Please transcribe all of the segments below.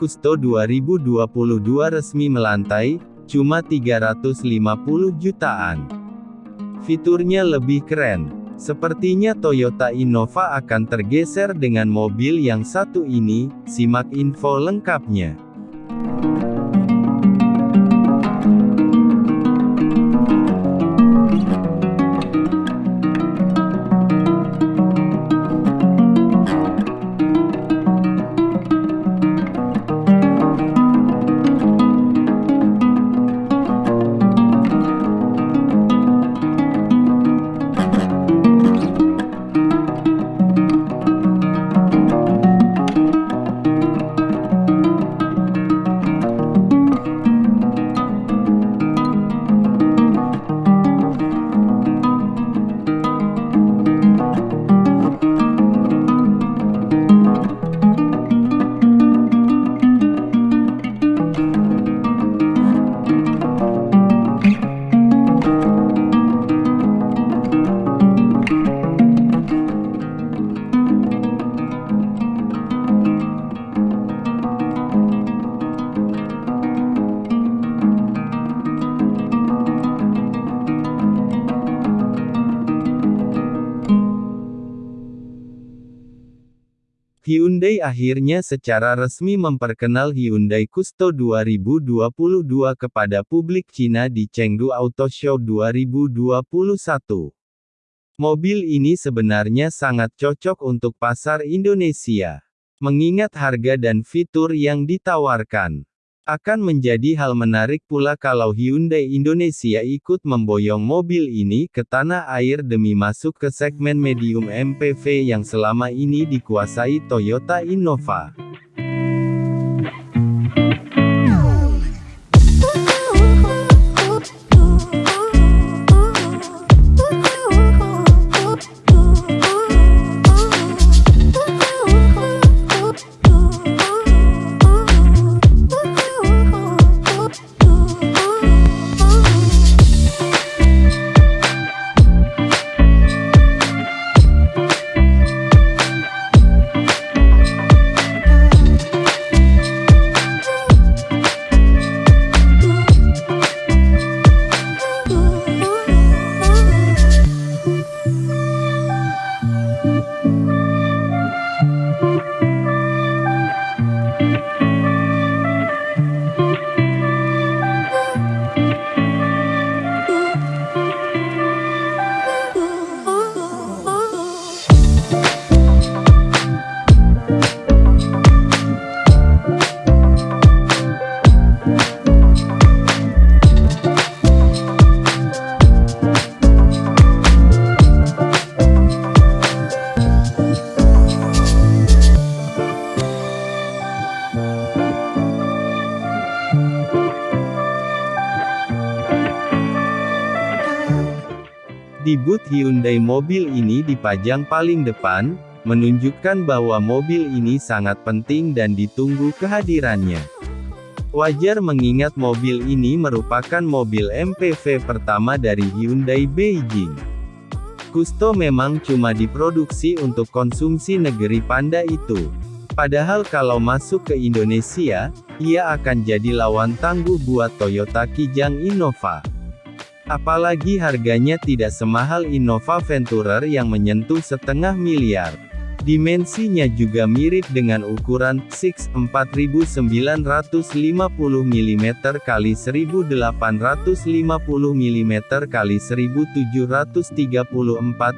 Custo 2022 resmi melantai, cuma 350 jutaan. Fiturnya lebih keren. Sepertinya Toyota Innova akan tergeser dengan mobil yang satu ini, simak info lengkapnya. Hyundai akhirnya secara resmi memperkenal Hyundai Custo 2022 kepada publik Cina di Chengdu Auto Show 2021. Mobil ini sebenarnya sangat cocok untuk pasar Indonesia. Mengingat harga dan fitur yang ditawarkan. Akan menjadi hal menarik pula kalau Hyundai Indonesia ikut memboyong mobil ini ke tanah air demi masuk ke segmen medium MPV yang selama ini dikuasai Toyota Innova. Booth Hyundai mobil ini dipajang paling depan, menunjukkan bahwa mobil ini sangat penting dan ditunggu kehadirannya. Wajar mengingat mobil ini merupakan mobil MPV pertama dari Hyundai Beijing. Kusto memang cuma diproduksi untuk konsumsi negeri panda itu. Padahal kalau masuk ke Indonesia, ia akan jadi lawan tangguh buat Toyota Kijang Innova. Apalagi harganya tidak semahal Innova Venturer yang menyentuh setengah miliar. Dimensinya juga mirip dengan ukuran 6 4950 mm x 1850 mm x 1734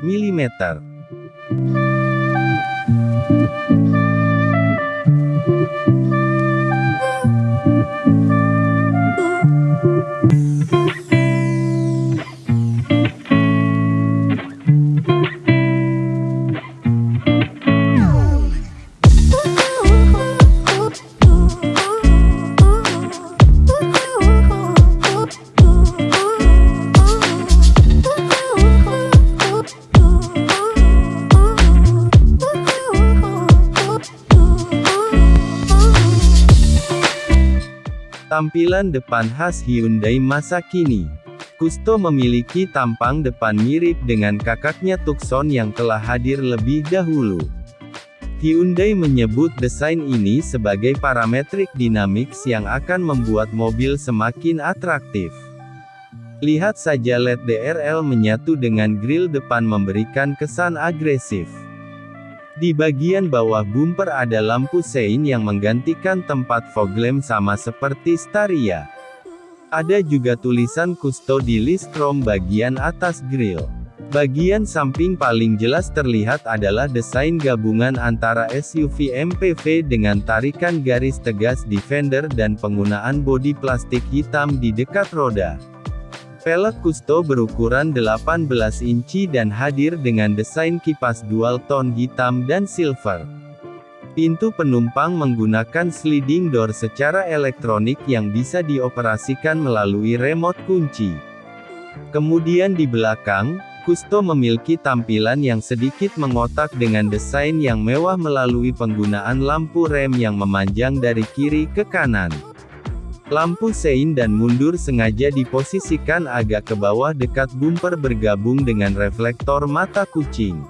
mm. Tampilan depan khas Hyundai masa kini. Kusto memiliki tampang depan mirip dengan kakaknya Tucson yang telah hadir lebih dahulu. Hyundai menyebut desain ini sebagai parametrik dynamics yang akan membuat mobil semakin atraktif. Lihat saja LED DRL menyatu dengan grill depan memberikan kesan agresif. Di bagian bawah bumper ada lampu sein yang menggantikan tempat fog lamp sama seperti Staria. Ada juga tulisan Custo di list chrome bagian atas grill. Bagian samping paling jelas terlihat adalah desain gabungan antara SUV MPV dengan tarikan garis tegas di fender dan penggunaan bodi plastik hitam di dekat roda. Velg Custo berukuran 18 inci dan hadir dengan desain kipas dual tone hitam dan silver. Pintu penumpang menggunakan sliding door secara elektronik yang bisa dioperasikan melalui remote kunci. Kemudian di belakang, Kusto memiliki tampilan yang sedikit mengotak dengan desain yang mewah melalui penggunaan lampu rem yang memanjang dari kiri ke kanan. Lampu sein dan mundur sengaja diposisikan agak ke bawah dekat bumper bergabung dengan reflektor mata kucing.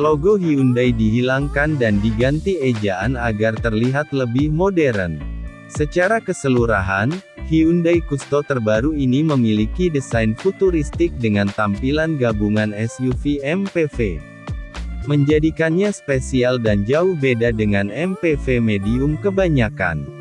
Logo Hyundai dihilangkan dan diganti ejaan agar terlihat lebih modern. Secara keseluruhan, Hyundai Custo terbaru ini memiliki desain futuristik dengan tampilan gabungan SUV MPV. Menjadikannya spesial dan jauh beda dengan MPV medium kebanyakan.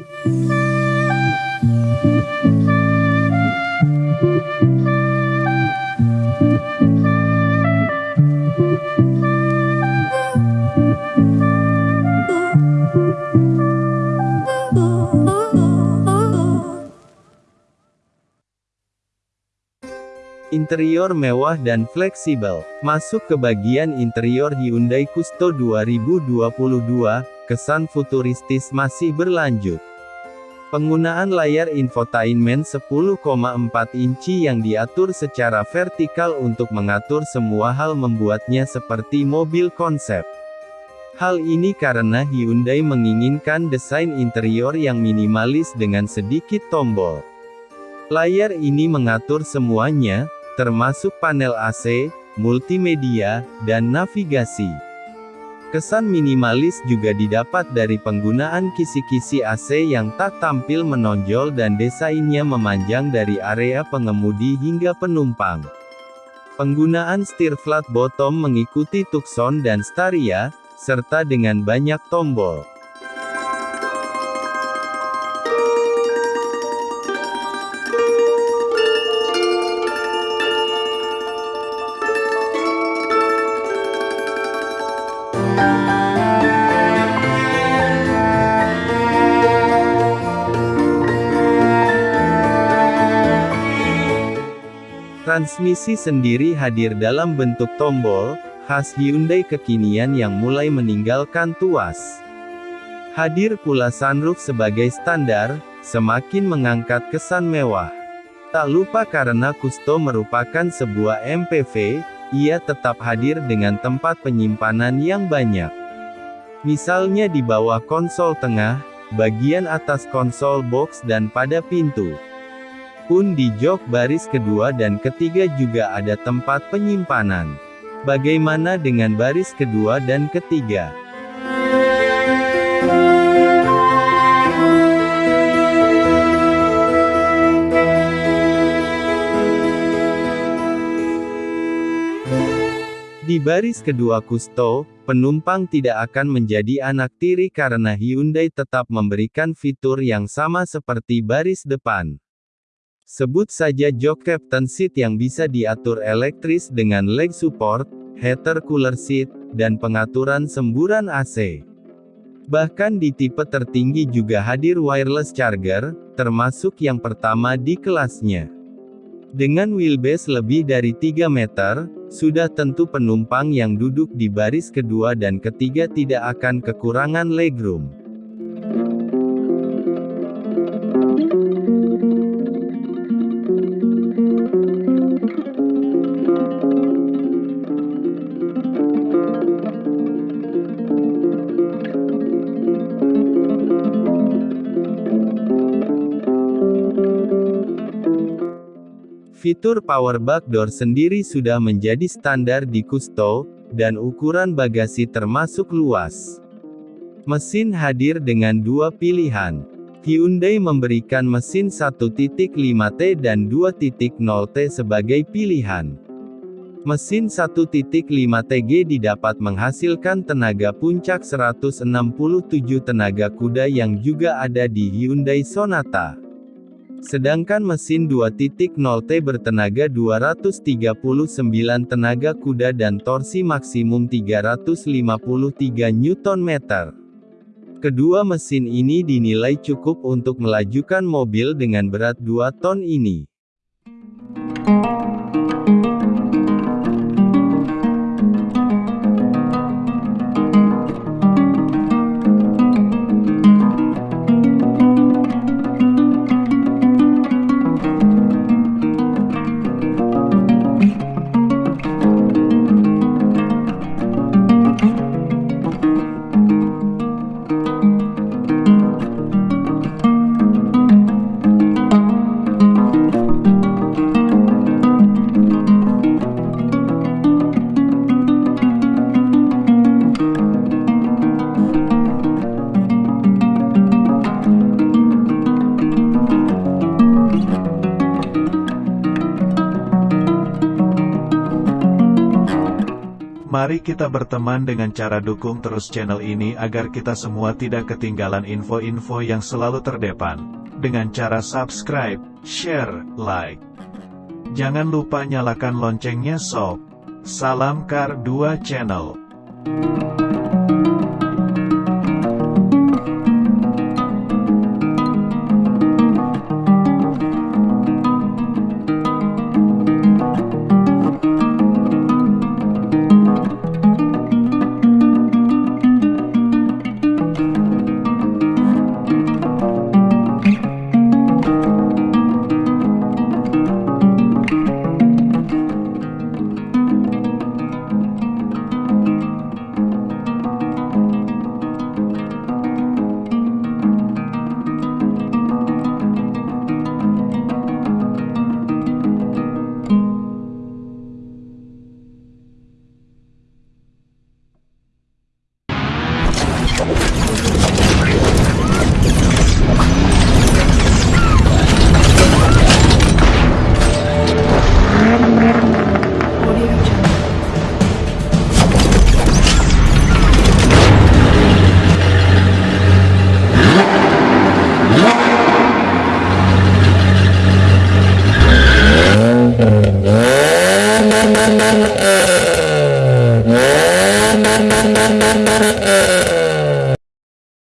Interior mewah dan fleksibel. Masuk ke bagian interior Hyundai Custo 2022, kesan futuristis masih berlanjut. Penggunaan layar infotainment 10,4 inci yang diatur secara vertikal untuk mengatur semua hal membuatnya seperti mobil konsep. Hal ini karena Hyundai menginginkan desain interior yang minimalis dengan sedikit tombol. Layar ini mengatur semuanya, termasuk panel AC, multimedia, dan navigasi. Kesan minimalis juga didapat dari penggunaan kisi-kisi AC yang tak tampil menonjol dan desainnya memanjang dari area pengemudi hingga penumpang. Penggunaan setir flat bottom mengikuti Tucson dan Staria, serta dengan banyak tombol. Transmisi sendiri hadir dalam bentuk tombol, khas Hyundai kekinian yang mulai meninggalkan tuas. Hadir pula sunroof sebagai standar, semakin mengangkat kesan mewah. Tak lupa karena Kusto merupakan sebuah MPV, ia tetap hadir dengan tempat penyimpanan yang banyak. Misalnya di bawah konsol tengah, bagian atas konsol box dan pada pintu. Pun di jok baris kedua dan ketiga juga ada tempat penyimpanan. Bagaimana dengan baris kedua dan ketiga? Di baris kedua Kusto, penumpang tidak akan menjadi anak tiri karena Hyundai tetap memberikan fitur yang sama seperti baris depan. Sebut saja jok captain seat yang bisa diatur elektris dengan leg support, heater cooler seat, dan pengaturan semburan AC. Bahkan di tipe tertinggi juga hadir wireless charger, termasuk yang pertama di kelasnya. Dengan wheelbase lebih dari 3 meter, sudah tentu penumpang yang duduk di baris kedua dan ketiga tidak akan kekurangan legroom. Fitur power bag door sendiri sudah menjadi standar di Kusto, dan ukuran bagasi termasuk luas. Mesin hadir dengan dua pilihan. Hyundai memberikan mesin 1.5T dan 2.0T sebagai pilihan. Mesin 1.5TG didapat menghasilkan tenaga puncak 167 tenaga kuda yang juga ada di Hyundai Sonata. Sedangkan mesin 2.0T bertenaga 239 tenaga kuda dan torsi maksimum 353 Nm. Kedua mesin ini dinilai cukup untuk melajukan mobil dengan berat 2 ton ini. Mari kita berteman dengan cara dukung terus channel ini agar kita semua tidak ketinggalan info-info yang selalu terdepan. Dengan cara subscribe, share, like. Jangan lupa nyalakan loncengnya sob. Salam Kar 2 Channel.